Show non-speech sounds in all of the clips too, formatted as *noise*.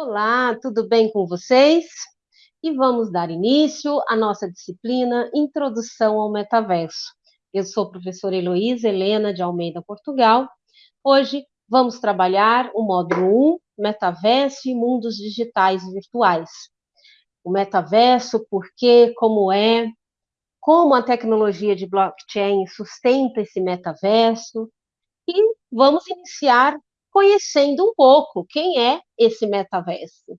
Olá, tudo bem com vocês? E vamos dar início à nossa disciplina Introdução ao Metaverso. Eu sou a professora Heloísa Helena de Almeida, Portugal. Hoje vamos trabalhar o módulo 1, Metaverso e Mundos Digitais Virtuais. O metaverso, por quê, como é, como a tecnologia de blockchain sustenta esse metaverso. E vamos iniciar conhecendo um pouco quem é esse metaverso.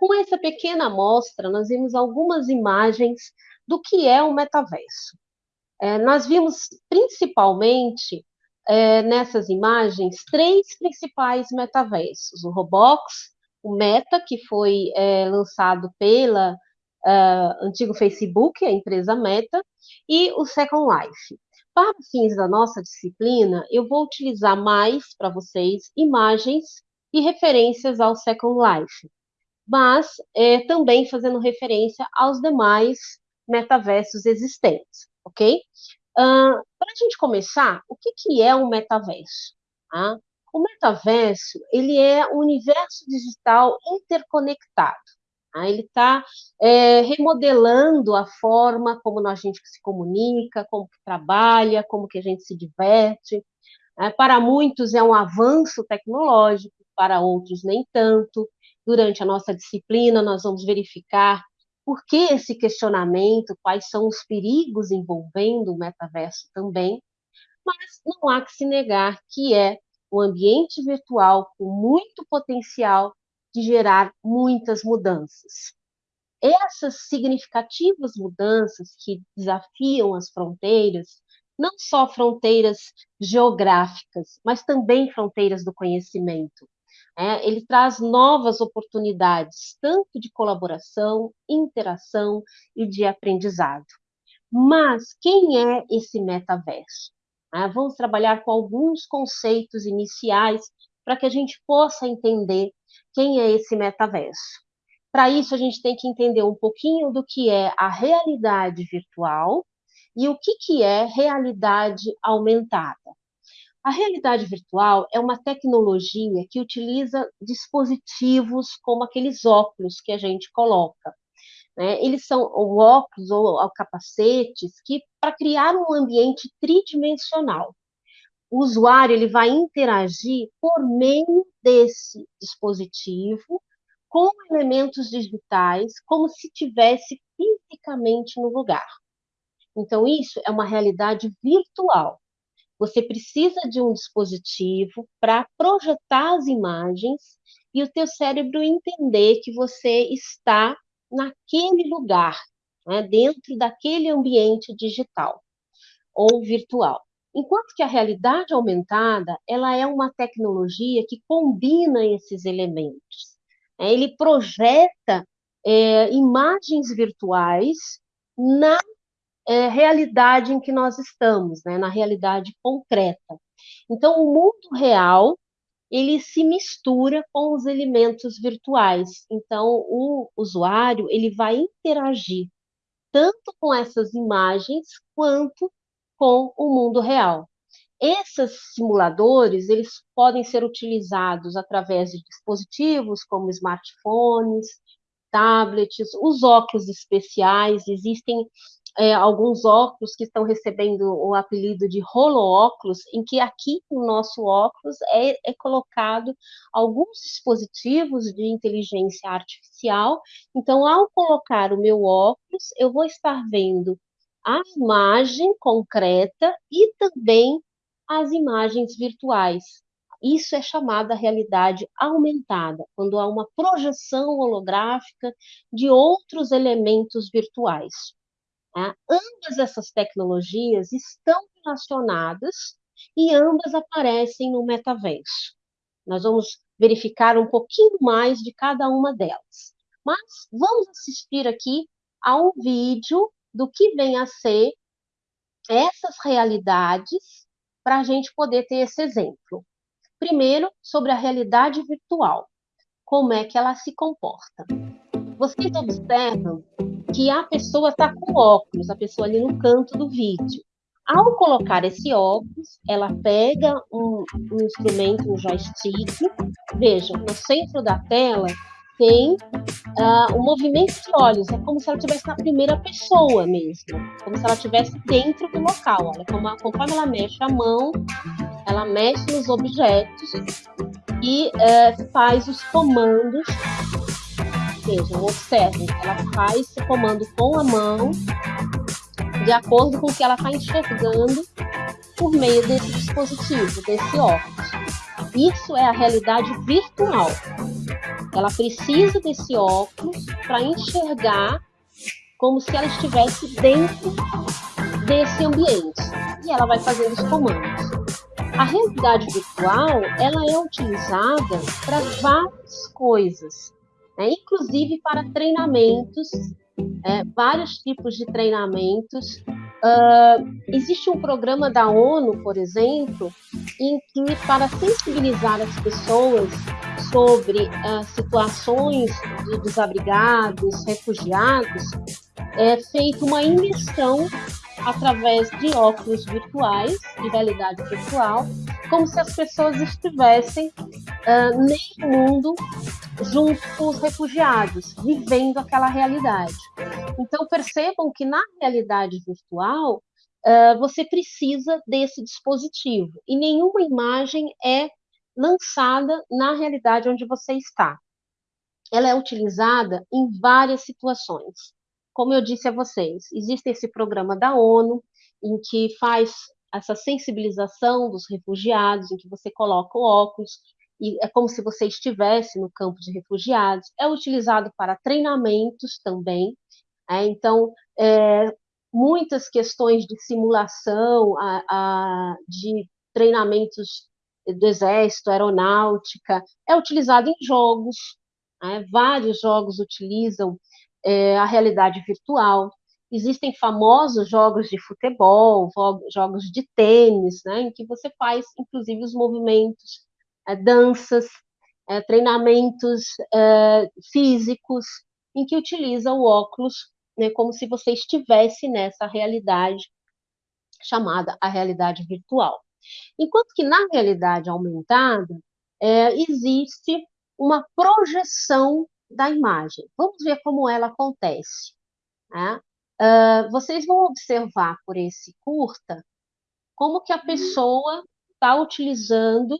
Com essa pequena amostra, nós vimos algumas imagens do que é o metaverso. É, nós vimos principalmente é, nessas imagens três principais metaversos: o Roblox, o Meta, que foi é, lançado pela uh, antigo Facebook, a empresa Meta, e o Second Life. Para fins da nossa disciplina, eu vou utilizar mais para vocês imagens e referências ao Second Life mas é, também fazendo referência aos demais metaversos existentes, ok? Uh, Para a gente começar, o que, que é um metaverso? Ah, o metaverso ele é um universo digital interconectado. Ah, ele está é, remodelando a forma como a gente se comunica, como que trabalha, como que a gente se diverte. É, para muitos é um avanço tecnológico, para outros nem tanto durante a nossa disciplina, nós vamos verificar por que esse questionamento, quais são os perigos envolvendo o metaverso também, mas não há que se negar que é um ambiente virtual com muito potencial de gerar muitas mudanças. Essas significativas mudanças que desafiam as fronteiras, não só fronteiras geográficas, mas também fronteiras do conhecimento, é, ele traz novas oportunidades, tanto de colaboração, interação e de aprendizado. Mas quem é esse metaverso? É, vamos trabalhar com alguns conceitos iniciais para que a gente possa entender quem é esse metaverso. Para isso, a gente tem que entender um pouquinho do que é a realidade virtual e o que, que é realidade aumentada. A realidade virtual é uma tecnologia que utiliza dispositivos como aqueles óculos que a gente coloca. Né? Eles são óculos ou, capacetes que para criar um ambiente tridimensional. O usuário ele vai interagir por meio desse dispositivo com elementos digitais, como se tivesse fisicamente no lugar. Então, isso é uma realidade virtual. Você precisa de um dispositivo para projetar as imagens e o teu cérebro entender que você está naquele lugar, né, dentro daquele ambiente digital ou virtual. Enquanto que a realidade aumentada, ela é uma tecnologia que combina esses elementos. Né? Ele projeta é, imagens virtuais na é, realidade em que nós estamos, né, na realidade concreta. Então, o mundo real ele se mistura com os elementos virtuais. Então, o usuário ele vai interagir tanto com essas imagens quanto com o mundo real. Esses simuladores eles podem ser utilizados através de dispositivos como smartphones, tablets, os óculos especiais. Existem é, alguns óculos que estão recebendo o apelido de holo-óculos, em que aqui no nosso óculos é, é colocado alguns dispositivos de inteligência artificial. Então, ao colocar o meu óculos, eu vou estar vendo a imagem concreta e também as imagens virtuais. Isso é chamada realidade aumentada, quando há uma projeção holográfica de outros elementos virtuais. Né? Ambas essas tecnologias estão relacionadas e ambas aparecem no metaverso. Nós vamos verificar um pouquinho mais de cada uma delas. Mas vamos assistir aqui a um vídeo do que vem a ser essas realidades para a gente poder ter esse exemplo. Primeiro, sobre a realidade virtual. Como é que ela se comporta? Vocês observam que a pessoa está com óculos, a pessoa ali no canto do vídeo. Ao colocar esse óculos, ela pega um, um instrumento, um joystick. Vejam, no centro da tela tem uh, um movimento de olhos, é como se ela estivesse na primeira pessoa mesmo, como se ela estivesse dentro do local. Olha, como, conforme ela mexe a mão, ela mexe nos objetos e uh, faz os comandos. Vejam, observem, ela faz esse comando com a mão, de acordo com o que ela está enxergando por meio desse dispositivo, desse óculos. Isso é a realidade virtual. Ela precisa desse óculos para enxergar como se ela estivesse dentro desse ambiente. E ela vai fazendo os comandos. A realidade virtual, ela é utilizada para várias coisas, né? inclusive para treinamentos, é, vários tipos de treinamentos. Uh, existe um programa da ONU, por exemplo, em que, para sensibilizar as pessoas sobre uh, situações de desabrigados, refugiados, é feita uma imersão através de óculos virtuais, de realidade virtual, como se as pessoas estivessem uh, nesse mundo junto com os refugiados, vivendo aquela realidade. Então percebam que na realidade virtual uh, você precisa desse dispositivo e nenhuma imagem é lançada na realidade onde você está. Ela é utilizada em várias situações. Como eu disse a vocês, existe esse programa da ONU em que faz essa sensibilização dos refugiados, em que você coloca o óculos e é como se você estivesse no campo de refugiados. É utilizado para treinamentos também. É, então, é, muitas questões de simulação, a, a, de treinamentos do exército, aeronáutica, é utilizado em jogos. Né? Vários jogos utilizam é, a realidade virtual. Existem famosos jogos de futebol, jogos de tênis, né, em que você faz, inclusive, os movimentos, danças, é, treinamentos é, físicos, em que utiliza o óculos né, como se você estivesse nessa realidade chamada a realidade virtual. Enquanto que na realidade aumentada, é, existe uma projeção da imagem. Vamos ver como ela acontece. Né? Uh, vocês vão observar por esse curta como que a pessoa está utilizando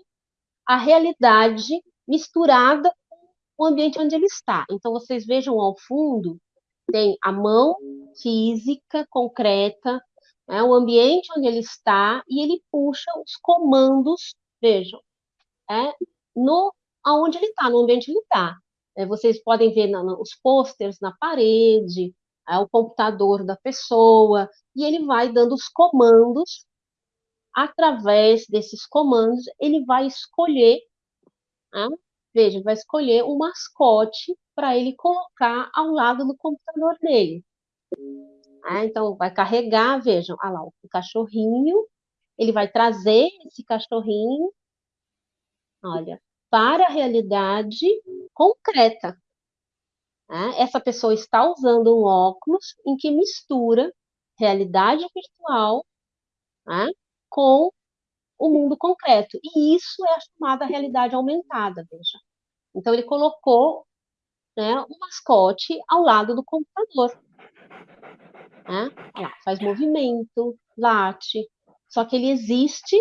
a realidade misturada com o ambiente onde ele está. Então, vocês vejam ao fundo, tem a mão física, concreta, né, o ambiente onde ele está, e ele puxa os comandos, vejam, é, no aonde ele está, no ambiente ele está. É, vocês podem ver na, os pôsteres na parede, é, o computador da pessoa, e ele vai dando os comandos. Através desses comandos, ele vai escolher, né? veja, vai escolher um mascote para ele colocar ao lado do computador dele. É, então, vai carregar, vejam, ah lá, o cachorrinho, ele vai trazer esse cachorrinho, olha, para a realidade concreta. Né? Essa pessoa está usando um óculos em que mistura realidade virtual né, com o mundo concreto. E isso é a chamada realidade aumentada, veja. Então, ele colocou né, um mascote ao lado do computador. Né? Lá, faz movimento, late, só que ele existe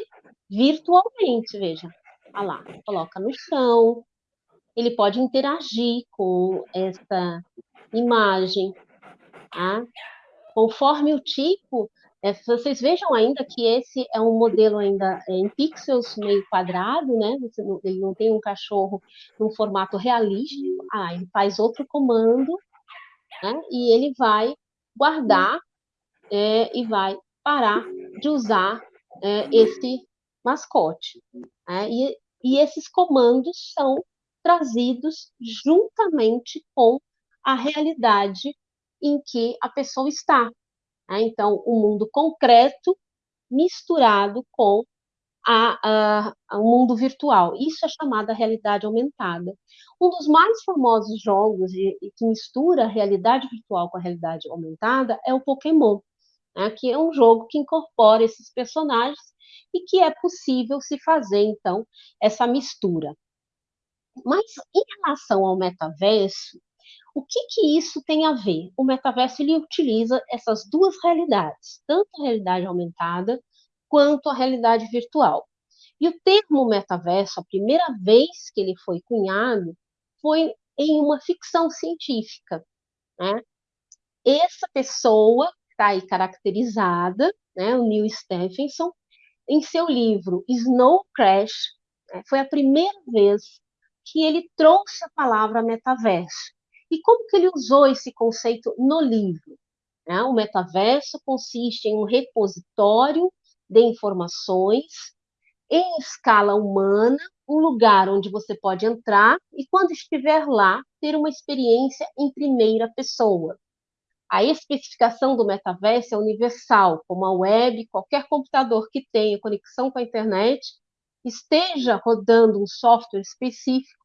virtualmente, veja. Olha lá, coloca no chão, ele pode interagir com essa imagem, tá? conforme o tipo, é, vocês vejam ainda que esse é um modelo ainda é, em pixels meio quadrado, né? Não, ele não tem um cachorro num formato realístico. Ah, ele faz outro comando, né? E ele vai guardar é, e vai parar de usar é, esse mascote. Né? E, e esses comandos são trazidos juntamente com a realidade em que a pessoa está. Né? Então, o mundo concreto misturado com a, a, a, mundo virtual. Isso é chamada realidade aumentada. Um dos mais famosos jogos de, que mistura a realidade virtual com a realidade aumentada é o Pokémon, né? que é um jogo que incorpora esses personagens e que é possível se fazer, então, essa mistura. Mas em relação ao metaverso, o que, que isso tem a ver? O metaverso ele utiliza essas duas realidades, tanto a realidade aumentada quanto a realidade virtual. E o termo metaverso, a primeira vez que ele foi cunhado, foi em uma ficção científica. Né? Essa pessoa está aí caracterizada, né, o Neil Stephenson, em seu livro Snow Crash, né, foi a primeira vez que ele trouxe a palavra metaverso. E como que ele usou esse conceito no livro? Né? O metaverso consiste em um repositório de informações em escala humana, um lugar onde você pode entrar e, quando estiver lá, ter uma experiência em primeira pessoa. A especificação do metaverso é universal, como a web, qualquer computador que tenha conexão com a internet esteja rodando um software específico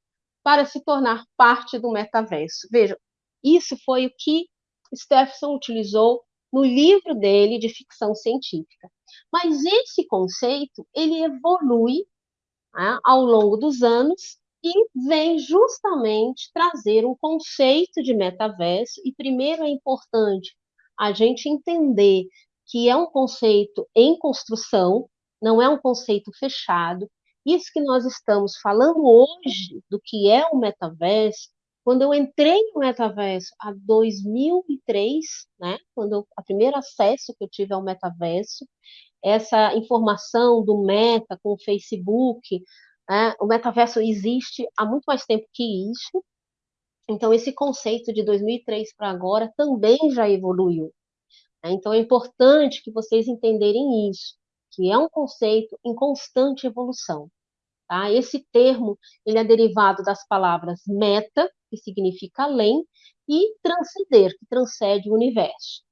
para se tornar parte do metaverso. Vejam, isso foi o que Stephenson utilizou no livro dele de ficção científica. Mas esse conceito ele evolui né, ao longo dos anos e vem justamente trazer um conceito de metaverso. E primeiro é importante a gente entender que é um conceito em construção, não é um conceito fechado, isso que nós estamos falando hoje do que é o metaverso, quando eu entrei no metaverso há 2003, né, quando a primeiro acesso que eu tive ao metaverso, essa informação do Meta com o Facebook, né, o metaverso existe há muito mais tempo que isso. Então esse conceito de 2003 para agora também já evoluiu. Né? Então é importante que vocês entenderem isso que é um conceito em constante evolução. Tá? Esse termo ele é derivado das palavras meta, que significa além, e transcender, que transcende o universo.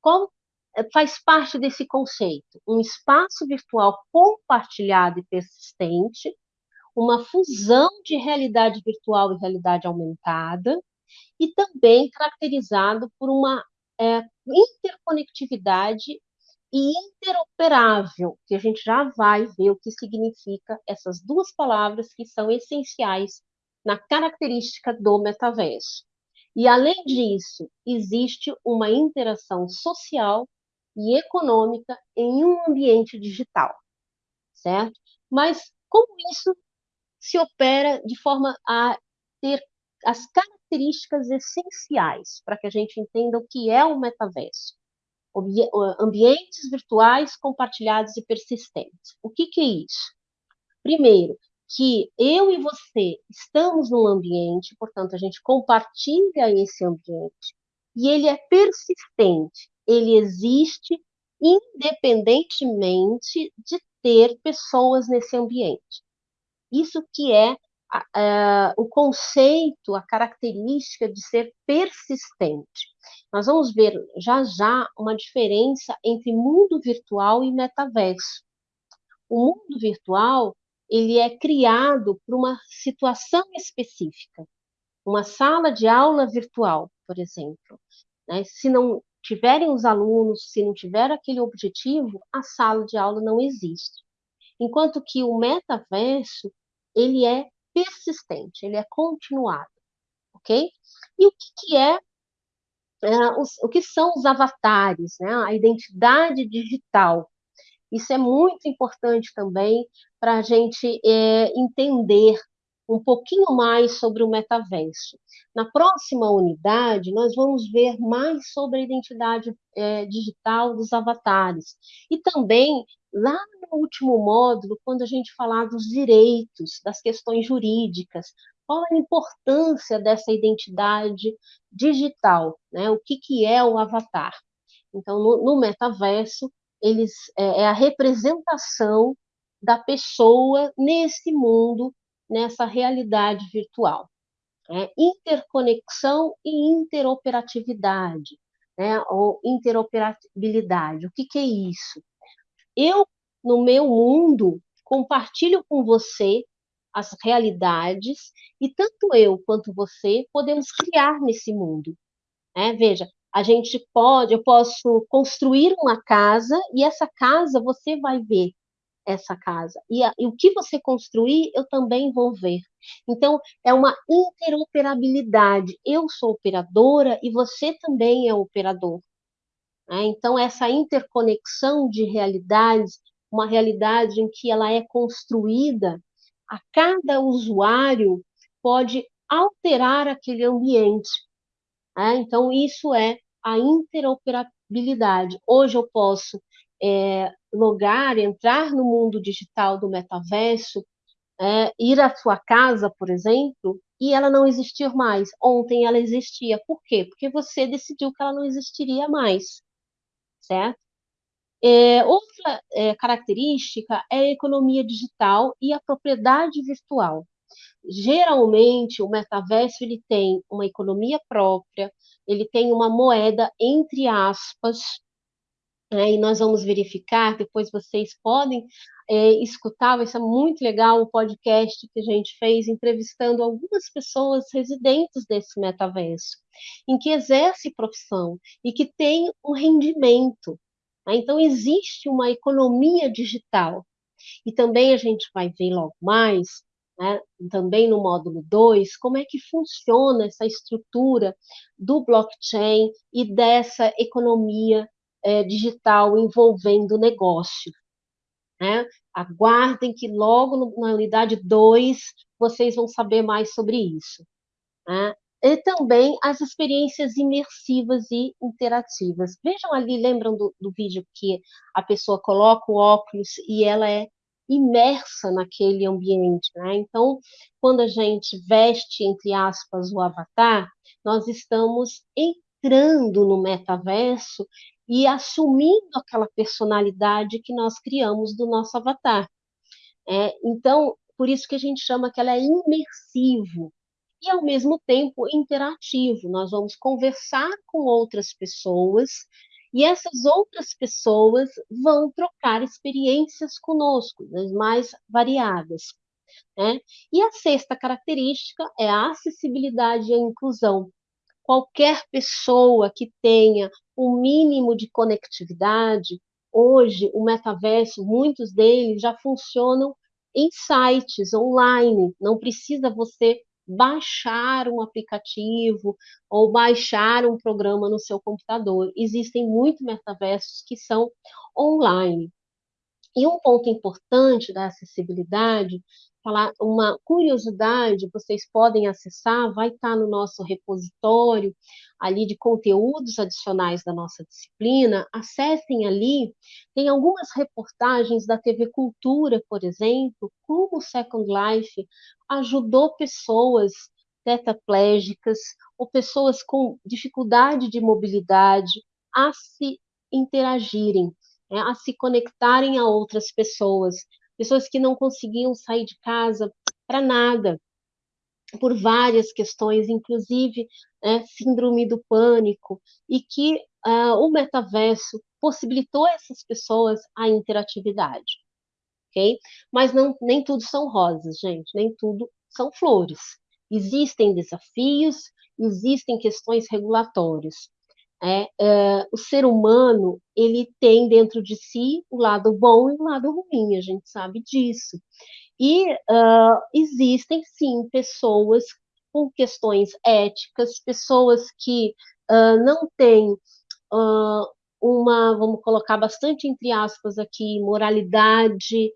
Qual é, faz parte desse conceito? Um espaço virtual compartilhado e persistente, uma fusão de realidade virtual e realidade aumentada, e também caracterizado por uma é, interconectividade e interoperável, que a gente já vai ver o que significa essas duas palavras que são essenciais na característica do metaverso. E além disso, existe uma interação social e econômica em um ambiente digital, certo? Mas como isso se opera de forma a ter as características essenciais para que a gente entenda o que é o metaverso? Ambientes virtuais compartilhados e persistentes. O que, que é isso? Primeiro, que eu e você estamos num ambiente, portanto, a gente compartilha esse ambiente, e ele é persistente, ele existe independentemente de ter pessoas nesse ambiente. Isso que é o conceito, a característica de ser persistente. Nós vamos ver já já uma diferença entre mundo virtual e metaverso. O mundo virtual ele é criado por uma situação específica, uma sala de aula virtual, por exemplo. Né? Se não tiverem os alunos, se não tiver aquele objetivo, a sala de aula não existe. Enquanto que o metaverso ele é persistente, ele é continuado, ok? E o que, que é, é os, o que são os avatares, né? A identidade digital. Isso é muito importante também para a gente é, entender um pouquinho mais sobre o metaverso. Na próxima unidade, nós vamos ver mais sobre a identidade é, digital dos avatares. E também, lá no último módulo, quando a gente falar dos direitos, das questões jurídicas, qual a importância dessa identidade digital, né? o que, que é o avatar. Então, no, no metaverso, eles é, é a representação da pessoa nesse mundo, nessa realidade virtual. É, interconexão e interoperatividade, né, ou interoperabilidade. O que, que é isso? Eu, no meu mundo, compartilho com você as realidades e tanto eu quanto você podemos criar nesse mundo. Né? Veja, a gente pode, eu posso construir uma casa e essa casa você vai ver essa casa. E, a, e, o que você construir, eu também vou ver. Então, é uma interoperabilidade. Eu sou operadora e você também é operador. Né? Então, essa interconexão de realidades, uma realidade em que ela é construída, a cada usuário pode alterar aquele ambiente. Né? Então, isso é a interoperabilidade. Hoje eu posso é, logar, entrar no mundo digital do metaverso, é, ir à sua casa, por exemplo, e ela não existir mais. Ontem ela existia. Por quê? Porque você decidiu que ela não existiria mais, certo? É, outra é, característica é a economia digital e a propriedade virtual geralmente o metaverso ele tem uma economia própria, ele tem uma moeda entre aspas, né, e nós vamos verificar, depois vocês podem é, escutar, vai ser muito legal o podcast que a gente fez entrevistando algumas pessoas residentes desse metaverso, em que exerce profissão e que tem um rendimento. Né? Então, existe uma economia digital. E também a gente vai ver logo mais né, também no módulo 2, como é que funciona essa estrutura do blockchain e dessa economia é, digital envolvendo negócio. Né? Aguardem que logo na unidade 2 vocês vão saber mais sobre isso. Né? E também as experiências imersivas e interativas. Vejam ali, lembram do, do vídeo que a pessoa coloca o óculos e ela é imersa naquele ambiente. Né? Então, quando a gente veste, entre aspas, o avatar, nós estamos entrando no metaverso e assumindo aquela personalidade que nós criamos do nosso avatar. É, então, por isso que a gente chama que ela é imersivo e, ao mesmo tempo, interativo. Nós vamos conversar com outras pessoas e essas outras pessoas vão trocar experiências conosco, das mais variadas. Né? E a sexta característica é a acessibilidade e a inclusão. Qualquer pessoa que tenha um mínimo de conectividade, hoje o metaverso, muitos deles já funcionam em sites online, não precisa você baixar um aplicativo ou baixar um programa no seu computador. Existem muitos metaversos que são online. E um ponto importante da acessibilidade falar uma curiosidade, vocês podem acessar, vai estar no nosso repositório ali de conteúdos adicionais da nossa disciplina. Acessem ali, tem algumas reportagens da TV Cultura, por exemplo, como o Second Life ajudou pessoas tetraplégicas ou pessoas com dificuldade de mobilidade a se interagirem, né, a se conectarem a outras pessoas pessoas que não conseguiam sair de casa para nada, por várias questões, inclusive né, síndrome do pânico, e que uh, o metaverso possibilitou essas pessoas a interatividade. ok? Mas não, nem tudo são rosas, gente, nem tudo são flores. Existem desafios, existem questões regulatórias. É, é, o ser humano ele tem dentro de si o lado bom e o lado ruim, a gente sabe disso. E uh, existem sim pessoas com questões éticas, pessoas que uh, não têm uh, uma, vamos colocar bastante entre aspas aqui, moralidade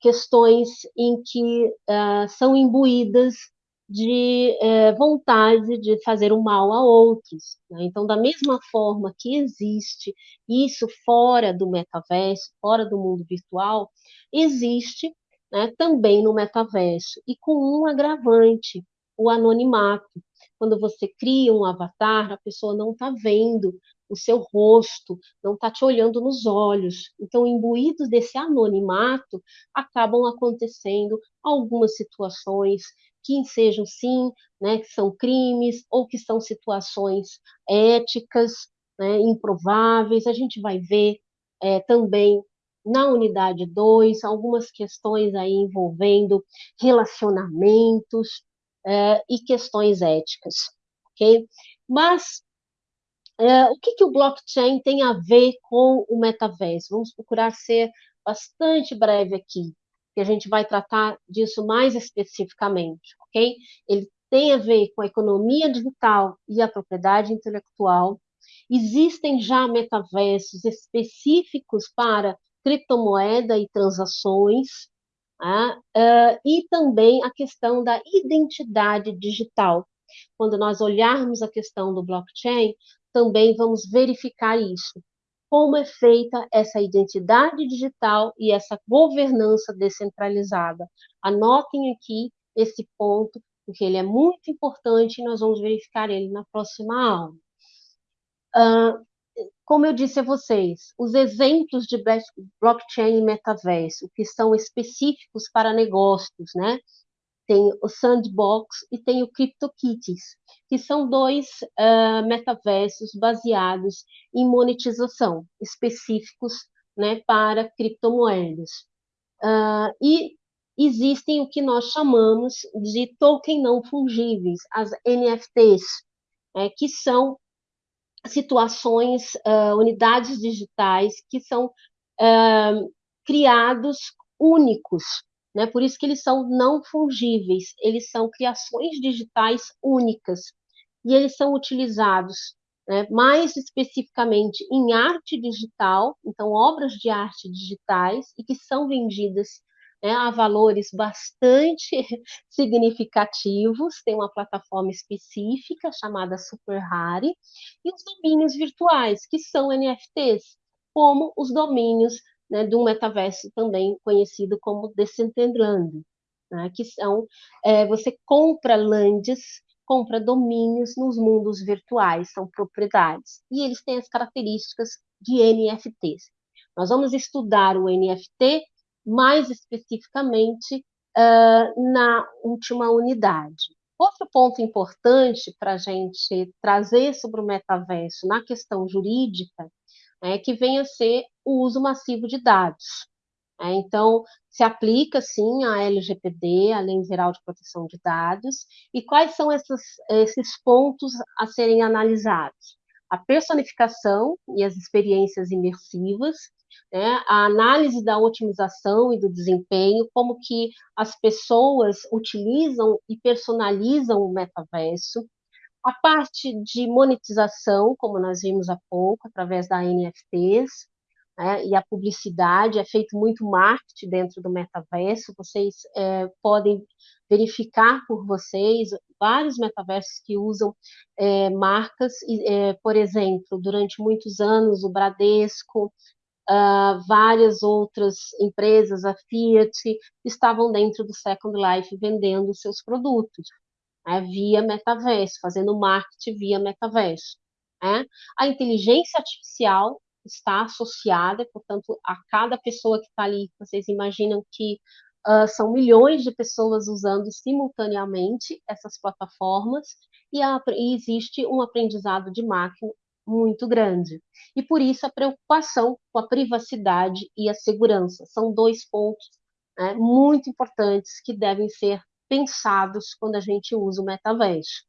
questões em que são imbuídas de uh, vontade de fazer o mal a outros. Né? Então, da mesma forma que existe isso fora do metaverso, fora do mundo virtual, existe né, também no metaverso, e com um agravante, o anonimato. Quando você cria um avatar, a pessoa não está vendo o seu rosto, não está te olhando nos olhos. Então, imbuídos desse anonimato, acabam acontecendo algumas situações que sejam sim, né, que são crimes ou que são situações éticas, né, improváveis. A gente vai ver é, também na unidade 2 algumas questões aí envolvendo relacionamentos é, e questões éticas, ok? Mas é, o que, que o blockchain tem a ver com o metaverso? Vamos procurar ser bastante breve aqui, que a gente vai tratar disso mais especificamente, ok? Ele tem a ver com a economia digital e a propriedade intelectual. Existem já metaversos específicos para criptomoeda e transações, né? uh, e também a questão da identidade digital. Quando nós olharmos a questão do blockchain, também vamos verificar isso. Como é feita essa identidade digital e essa governança descentralizada. Anotem aqui esse ponto, porque ele é muito importante e nós vamos verificar ele na próxima aula. Uh, como eu disse a vocês, os exemplos de blockchain e metaverso, que são específicos para negócios, né? Tem o Sandbox e tem o CryptoKitties, que são dois uh, metaversos baseados em monetização, específicos né, para criptomoedas. Uh, e existem o que nós chamamos de token não fungíveis, as NFTs, é, que são situações, uh, unidades digitais que são criados únicos né? Por isso que eles são não fungíveis, eles são criações digitais únicas e eles são utilizados né, mais especificamente em arte digital, então obras de arte digitais e que são vendidas né, a valores bastante *laughs* significativos. Tem uma plataforma específica chamada Super Rare e os domínios virtuais que são NFTs, como os domínios né, de um metaverso também conhecido como Decentraland, né, que são, é, você compra lands, compra domínios nos mundos virtuais, são propriedades, e eles têm as características de NFTs. Nós vamos estudar o NFT mais especificamente uh, na última unidade. Outro ponto importante para a gente trazer sobre o metaverso na questão jurídica é que venha a ser o uso massivo de dados. É, então, se aplica, sim, a LGPD, a Lei Geral de Proteção de Dados, e quais são esses, esses pontos a serem analisados? A personificação e as experiências imersivas, né, a análise da otimização e do desempenho, como que as pessoas utilizam e personalizam o metaverso, a parte de monetização, como nós vimos há pouco, através da NFTs, né, e a publicidade, é feito muito marketing dentro do metaverso, vocês é, podem verificar por vocês vários metaversos que usam é, marcas, é, por exemplo, durante muitos anos o Bradesco, uh, várias outras empresas, a Fiat, estavam dentro do Second Life vendendo seus produtos né, via metaverso, fazendo marketing via metaverso. Né? A inteligência artificial está associada, portanto, a cada pessoa que está ali, vocês imaginam que uh, são milhões de pessoas usando simultaneamente essas plataformas e, a, e existe um aprendizado de máquina muito grande. E por isso a preocupação com a privacidade e a segurança são dois pontos né, muito importantes que devem ser pensados quando a gente usa o metaverso.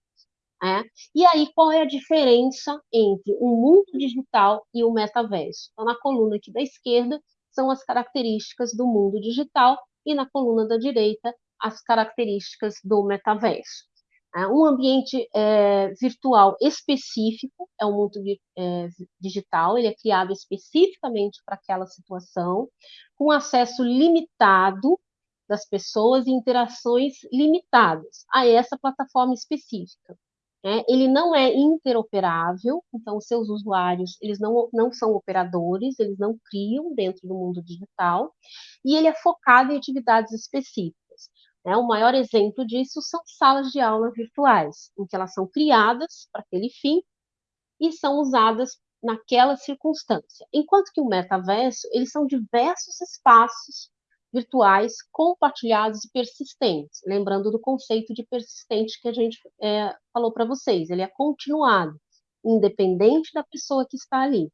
É? E aí, qual é a diferença entre o mundo digital e o metaverso? Então, na coluna aqui da esquerda, são as características do mundo digital, e na coluna da direita, as características do metaverso. É, um ambiente é, virtual específico, é um mundo é, digital, ele é criado especificamente para aquela situação, com acesso limitado das pessoas e interações limitadas a essa plataforma específica. Né? Ele não é interoperável, então os seus usuários eles não, não são operadores, eles não criam dentro do mundo digital, e ele é focado em atividades específicas. Né? O maior exemplo disso são salas de aula virtuais, em que elas são criadas para aquele fim e são usadas naquela circunstância. Enquanto que o metaverso, eles são diversos espaços virtuais compartilhados e persistentes. Lembrando do conceito de persistente que a gente é, falou para vocês, ele é continuado, independente da pessoa que está ali.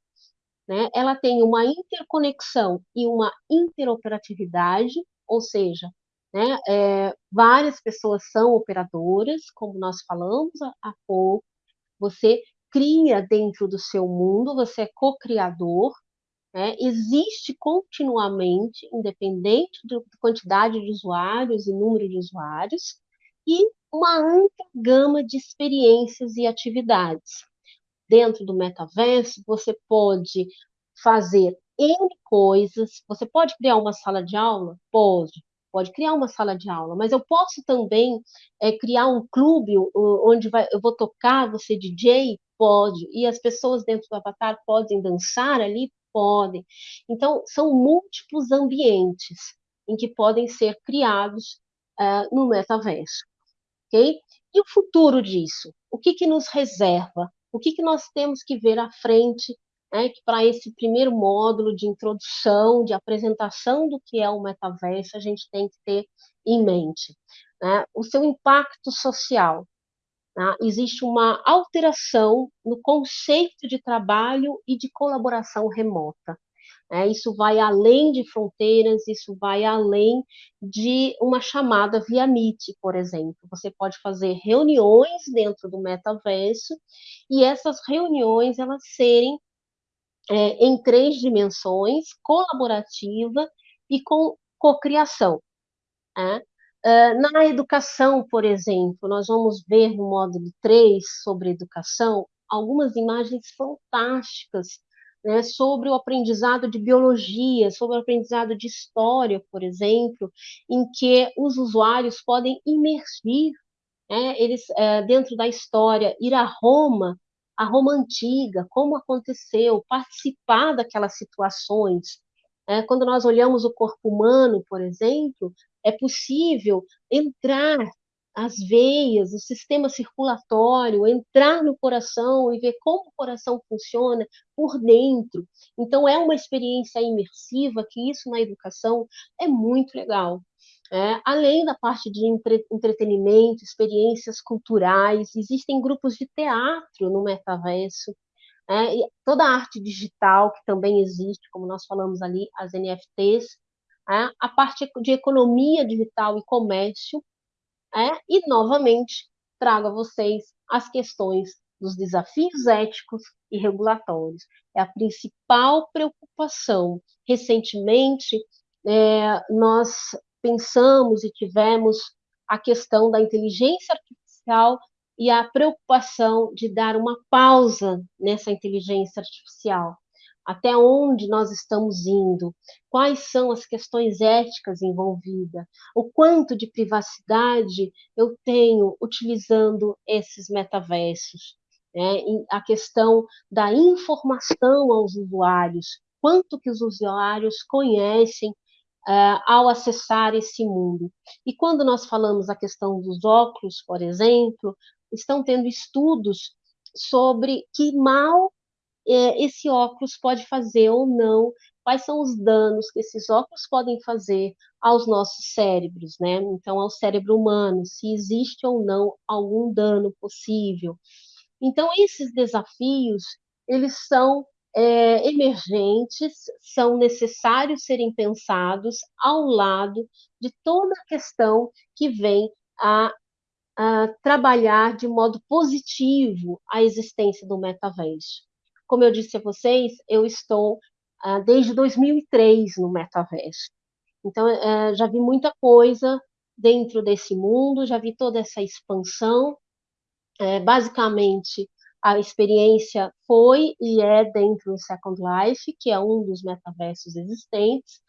Né? Ela tem uma interconexão e uma interoperatividade, ou seja, né? É, várias pessoas são operadoras, como nós falamos há pouco. Você cria dentro do seu mundo, você é co-criador, né? existe continuamente, independente da quantidade de usuários e número de usuários, e uma ampla gama de experiências e atividades. Dentro do metaverso, você pode fazer N coisas, você pode criar uma sala de aula? Pode pode criar uma sala de aula, mas eu posso também é, criar um clube onde vai, eu vou tocar, você DJ? Pode. E as pessoas dentro do avatar podem dançar ali? Podem. Então, são múltiplos ambientes em que podem ser criados uh, no metaverso. Ok? E o futuro disso? O que, que nos reserva? O que, que nós temos que ver à frente né, para esse primeiro módulo de introdução, de apresentação do que é o metaverso, a gente tem que ter em mente. Né, o seu impacto social. Né, existe uma alteração no conceito de trabalho e de colaboração remota. É, isso vai além de fronteiras, isso vai além de uma chamada via Meet, por exemplo. Você pode fazer reuniões dentro do metaverso e essas reuniões elas serem é, em três dimensões, colaborativa e com cocriação. Né? Uh, na educação, por exemplo, nós vamos ver no módulo 3 sobre educação algumas imagens fantásticas né, sobre o aprendizado de biologia, sobre o aprendizado de história, por exemplo, em que os usuários podem imergir né, eles uh, dentro da história, ir a Roma a Roma antiga, como aconteceu, participar daquelas situações. É, quando nós olhamos o corpo humano, por exemplo, é possível entrar as veias, o sistema circulatório, entrar no coração e ver como o coração funciona por dentro. Então, é uma experiência imersiva, que isso na educação é muito legal. É, além da parte de entre, entretenimento, experiências culturais, existem grupos de teatro no metaverso, é, toda a arte digital que também existe, como nós falamos ali, as NFTs, é, a parte de economia digital e comércio, é, e novamente trago a vocês as questões dos desafios éticos e regulatórios. É a principal preocupação. Recentemente, é, nós pensamos e tivemos a questão da inteligência artificial e a preocupação de dar uma pausa nessa inteligência artificial. Até onde nós estamos indo? Quais são as questões éticas envolvidas? O quanto de privacidade eu tenho utilizando esses metaversos? Né? A questão da informação aos usuários, quanto que os usuários conhecem uh, ao acessar esse mundo. E quando nós falamos a questão dos óculos, por exemplo, estão tendo estudos sobre que mal esse óculos pode fazer ou não, quais são os danos que esses óculos podem fazer aos nossos cérebros, né? Então, ao cérebro humano, se existe ou não algum dano possível. Então, esses desafios, eles são é, emergentes são necessários serem pensados ao lado de toda a questão que vem a, a trabalhar de modo positivo a existência do metaverso. Como eu disse a vocês, eu estou ah, desde 2003 no metaverso. Então, é, já vi muita coisa dentro desse mundo, já vi toda essa expansão É, basicamente, a experiência foi e é dentro do Second Life, que é um dos metaversos existentes,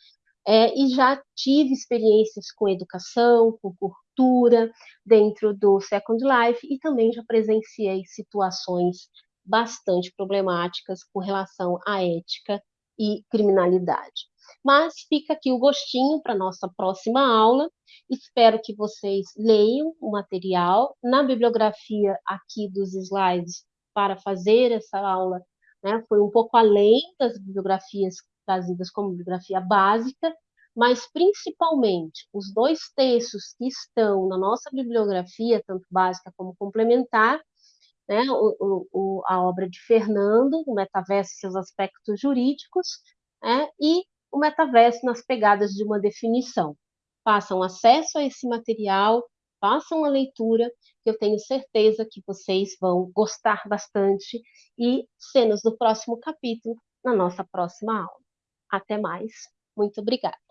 é, e já tive experiências com educação, com cultura, dentro do Second Life, e também já presenciei situações bastante problemáticas com relação à ética e criminalidade. Mas fica aqui o gostinho para nossa próxima aula. Espero que vocês leiam o material. Na bibliografia aqui dos slides para fazer essa aula, né, foi um pouco além das bibliografias trazidas como bibliografia básica, mas principalmente os dois textos que estão na nossa bibliografia, tanto básica como complementar, né, o, o, a obra de Fernando, o Metaverso e seus aspectos jurídicos, né, e o metaverso nas pegadas de uma definição. Façam acesso a esse material, façam a leitura, que eu tenho certeza que vocês vão gostar bastante e cenas do próximo capítulo na nossa próxima aula. Até mais. Muito obrigada.